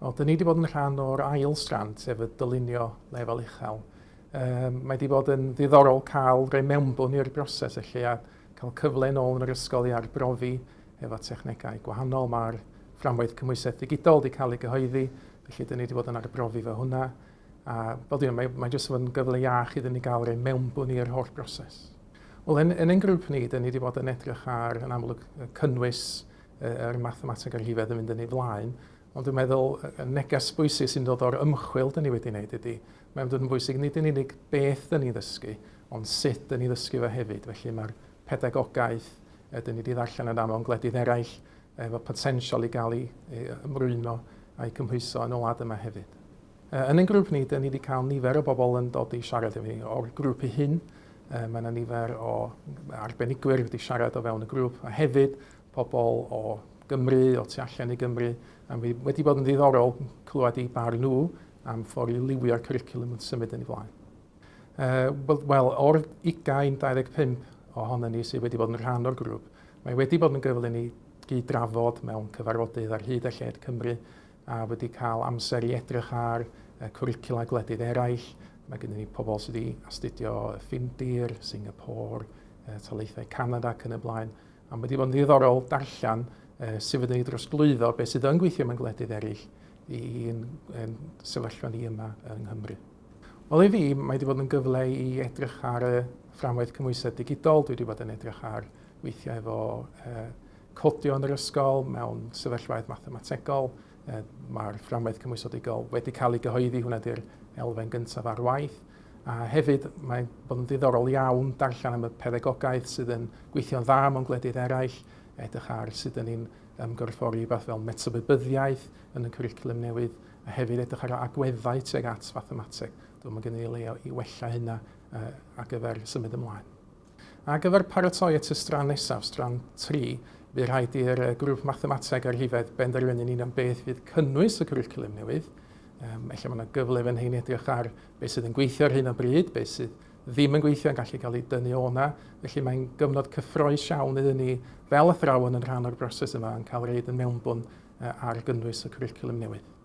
Wel, dyn ni wedi bod yn rhan o'r ail strand, sef y dylunio lefel uchel. Um, mae wedi bod yn ddiddorol cael rhoi mewnbwn i'r broses felly a cael cyfle yn ôl yn yr ysgol i arbrofi efo technegau gwahanol. Mae'r fframwaith cymwysau digidol wedi cael ei gyhoeddi, felly dyn ni wedi bod yn arbrofi fe hwnna. A bod yna, mae, mae jyst yn gyfle iach iddyn ni gael rhoi mewnbwn i'r holl broses. Wel, yn, yn ein grŵp ni, dyn ni wedi bod yn edrych ar, yn amlwg, cynnwys yr mathemateg ar hifedd yn mynd yn ei flaen, Ond dwi'n meddwl, y neges bwysig sy'n dod o'r ymchwil dyn ni wedi wneud ydy, mae'n dod yn bwysig nid yn unig beth dyn ni ddysgu, ond sut dyn ni ddysgu fe hefyd. Felly mae'r pedagogaeth dyn ni wedi ddarllen yn aml yn gledydd eraill efo potensial i gael ei ymrwymo a'i cymhwyso yn olad yma hefyd. Yn ein grŵp ni, dyn ni wedi cael nifer o bobl yn dod i siarad efo ni. O'r grŵp ei hun, mae yna nifer o arbenigwyr wedi siarad o fewn y grŵp, a hefyd pobl o Gymru, o tu allan i Gymru, a mi wedi bod yn ddiddorol clywed i bar nhw am ffordd i liwio'r cwricwlwm yn symud yn ei flaen. Uh, Wel, o'r 20-25 ohonyn ni sydd wedi bod yn rhan o'r grŵp, mae wedi bod yn gyfle ni gyd-drafod mewn cyfarfodydd ar hyd a lled Cymru a wedi cael amser i edrych ar uh, cwricula gwledydd eraill. Mae gennym ni pobl sydd wedi astudio Ffindir, Singapore, uh, Taleithau Canada ac yn y blaen. A wedi bod yn ddiddorol darllen sydd wedi drosglwyddo beth sydd yn gweithio mewn gwledydd eraill i'n sefyllfa ni yma yng Nghymru. Wel i fi, mae wedi bod yn gyfle i edrych ar y fframwaith cymwysau digidol. Dwi wedi bod yn edrych ar weithiau efo uh, codio yn yr ysgol mewn sefyllfaoedd mathemategol. Uh, Mae'r fframwaith cymwysau digidol wedi cael ei gyhoeddi, hwnna di'r elfen gyntaf ar waith. A hefyd, mae'n bod yn ddiddorol iawn darllen am y pedagogaeth sydd yn gweithio'n dda mewn gwledydd eraill, edrych ar sut ydym ni'n ymgorffori fath fel metabydbyddiaeth yn y cwricwlwm newydd a hefyd edrych ar agweddau tuag at mathemateg. Dwi'n mynd gen i leo i wella hynna uh, ar gyfer symud ymlaen. A gyfer paratoi at y stran nesaf, stran 3, bydd rhaid i'r grŵp mathemateg ar hifedd benderfynu ni'n am beth fydd cynnwys y cwricwlwm newydd. Um, efallai mae yna gyfle fan hyn edrych ar beth sydd yn gweithio ar hyn o bryd, beth sydd ddim yn gweithio yn gallu cael ei dynnu o na. Felly mae'n gyfnod cyffroes iawn iddyn ni fel athrawon yn rhan o'r broses yma yn cael reid yn mewnbwn ar gynnwys y cwricwlwm newydd.